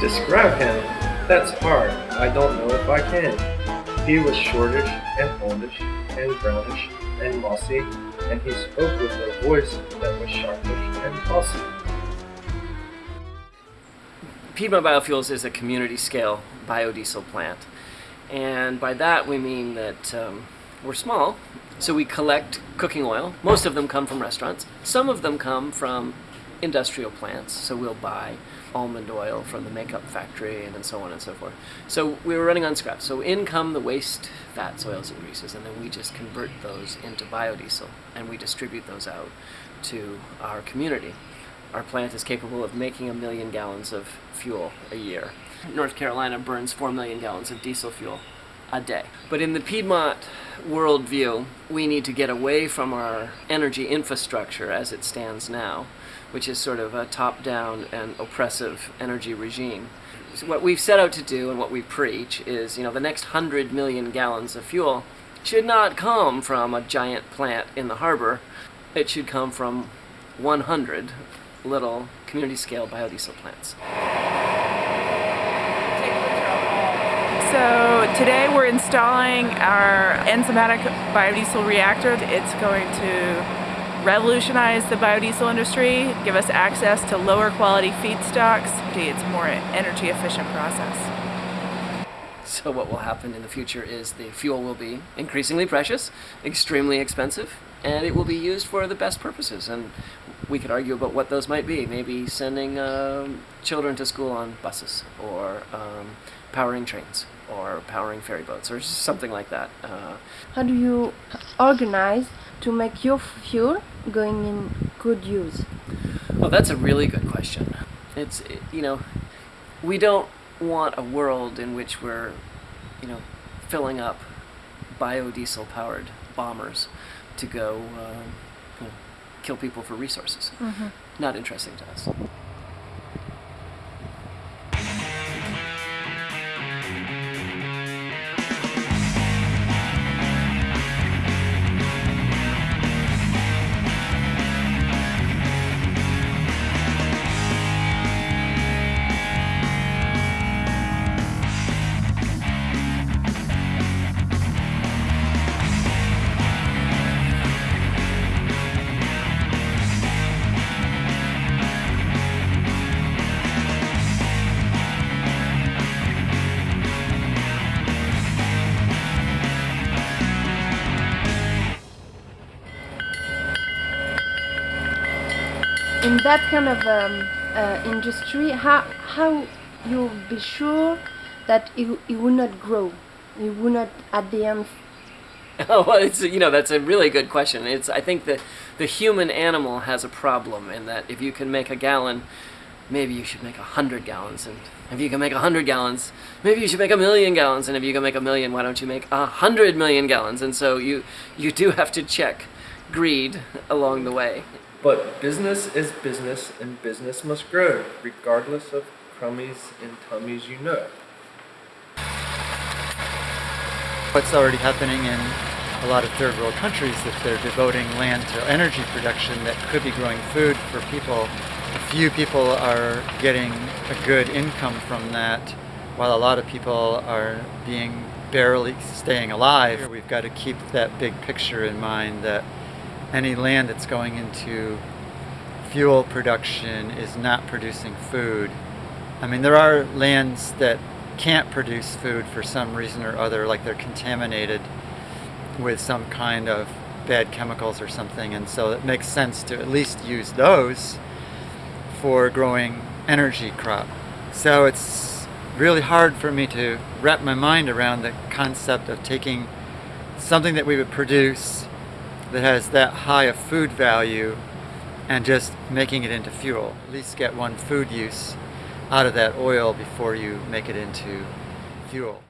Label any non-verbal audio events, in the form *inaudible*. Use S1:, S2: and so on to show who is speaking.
S1: Describe him? That's hard. I don't know if I can. He was shortish and oldish and brownish and mossy, and he spoke with a voice that was sharpish and bossy.
S2: Piedmont Biofuels is a community scale biodiesel plant. And by that we mean that um, we're small, so we collect cooking oil. Most of them come from restaurants. Some of them come from industrial plants, so we'll buy almond oil from the makeup factory and so on and so forth. So we were running on scraps. So in come the waste fats, oils, and greases, and then we just convert those into biodiesel and we distribute those out to our community. Our plant is capable of making a million gallons of fuel a year. North Carolina burns 4 million gallons of diesel fuel a day. But in the Piedmont worldview, we need to get away from our energy infrastructure as it stands now, which is sort of a top-down and oppressive energy regime. So what we've set out to do and what we preach is, you know, the next 100 million gallons of fuel should not come from a giant plant in the harbor. It should come from 100 little community-scale biodiesel plants.
S3: So today we're installing our enzymatic biodiesel reactor. It's going to revolutionize the biodiesel industry, give us access to lower quality feedstocks. It's a more energy efficient process.
S2: So what will happen in the future is the fuel will be increasingly precious, extremely expensive, and it will be used for the best purposes. And we could argue about what those might be. Maybe sending um, children to school on buses, or um, powering trains, or powering ferry boats, or something like that. Uh,
S4: How do you organize to make your fuel going in good use?
S2: well, that's a really good question. It's, you know, we don't want a world in which we're, you know, filling up biodiesel powered bombers to go uh, you know, kill people for resources. Not interesting to us.
S4: In that kind of um, uh, industry, how how you be sure that it, it will not grow, it will not at the end *laughs*
S2: Oh, well, it's you know that's a really good question. It's I think that the human animal has a problem in that if you can make a gallon, maybe you should make a hundred gallons, and if you can make a hundred gallons, maybe you should make a million gallons, and if you can make a million, why don't you make a hundred million gallons? And so you you do have to check greed along the way.
S1: But business is business, and business must grow, regardless of crummies and tummies you know.
S5: What's already happening in a lot of third world countries that they're devoting land to energy production that could be growing food for people. A few people are getting a good income from that, while a lot of people are being barely staying alive. We've got to keep that big picture in mind that any land that's going into fuel production is not producing food. I mean, there are lands that can't produce food for some reason or other, like they're contaminated with some kind of bad chemicals or something, and so it makes sense to at least use those for growing energy crop. So it's really hard for me to wrap my mind around the concept of taking something that we would produce that has that high a food value and just making it into fuel. At least get one food use out of that oil before you make it into fuel.